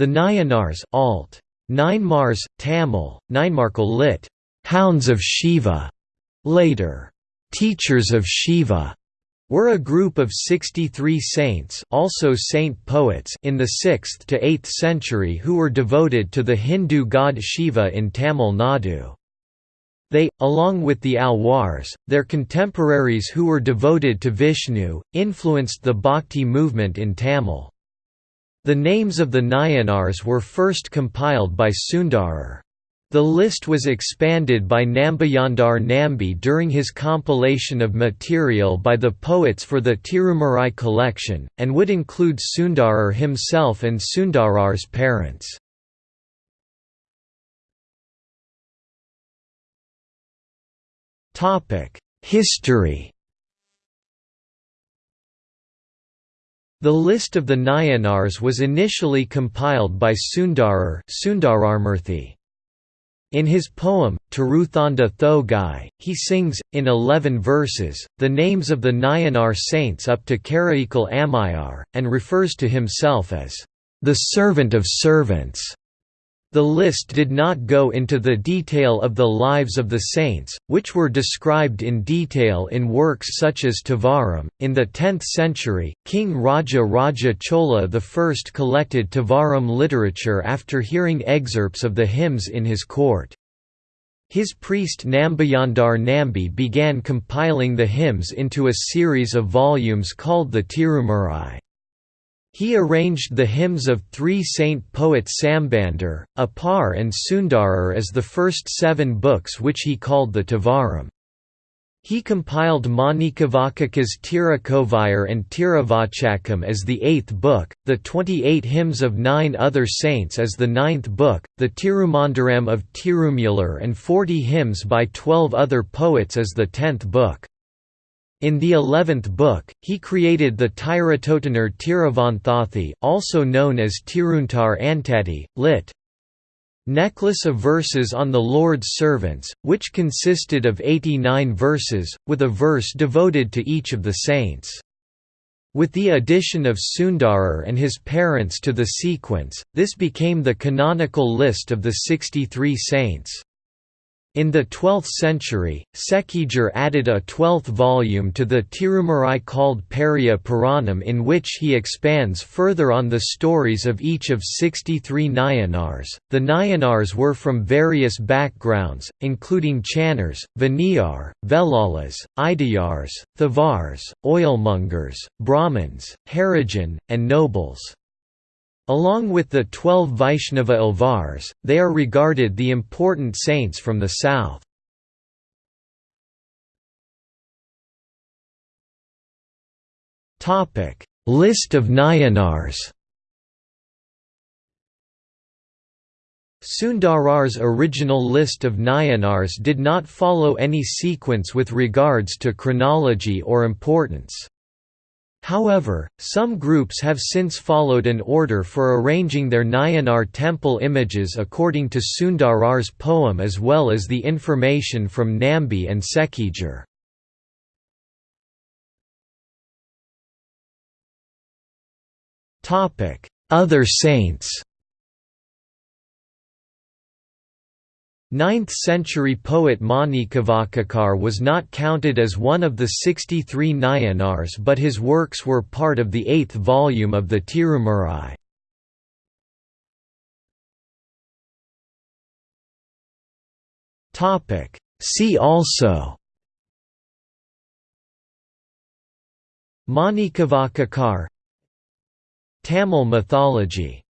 The Nayanars alt. Mars, Tamil, Ninemarkal lit. Hounds of Shiva, later, Teachers of Shiva, were a group of 63 saints also saint poets in the 6th to 8th century who were devoted to the Hindu god Shiva in Tamil Nadu. They, along with the Alwars, their contemporaries who were devoted to Vishnu, influenced the Bhakti movement in Tamil. The names of the Nayanars were first compiled by Sundarar. The list was expanded by Nambiyandar Nambi during his compilation of material by the poets for the Tirumurai collection, and would include Sundarar himself and Sundarar's parents. History The list of the Nayanars was initially compiled by Sundarar. In his poem, Tiruthanda Thogai, he sings, in eleven verses, the names of the Nayanar saints up to Karaikal Ammaiyar, and refers to himself as, "...the servant of servants." The list did not go into the detail of the lives of the saints, which were described in detail in works such as Tevaram. In the 10th century, King Raja Raja Chola I collected Tevaram literature after hearing excerpts of the hymns in his court. His priest Nambiyandar Nambi began compiling the hymns into a series of volumes called the Tirumurai. He arranged the hymns of three saint poets Sambandar, Appar and Sundarar as the first seven books which he called the Tevaram. He compiled Manikavaka's Tirukovayar and Tiruvachakam as the eighth book, the 28 hymns of nine other saints as the ninth book, the Tirumandaram of Tirumular and 40 hymns by twelve other poets as the tenth book. In the eleventh book, he created the Tiratotanar Tiruvanthathi also known as Tiruntar Antati, lit. Necklace of verses on the Lord's servants, which consisted of 89 verses, with a verse devoted to each of the saints. With the addition of Sundarar and his parents to the sequence, this became the canonical list of the 63 saints. In the 12th century, Sekkizhar added a twelfth volume to the Tirumurai called Periya Puranam in which he expands further on the stories of each of 63 Nayanars. The Nayanars were from various backgrounds, including Channars, Vaniyar, Velalas, Idayars, Thavars, oilmongers, Brahmins, Harijan, and nobles. Along with the twelve Vaishnava Alvars, they are regarded the important saints from the south. List of Nayanars Sundarar's original list of Nayanars did not follow any sequence with regards to chronology or importance. However, some groups have since followed an order for arranging their Nayanar temple images according to Sundarar's poem as well as the information from Nambi and Sekkizhar. Other saints 9th-century poet Manikkavacakar was not counted as one of the 63 Nayanars but his works were part of the eighth volume of the Tirumurai. See also Manikkavacakar Tamil mythology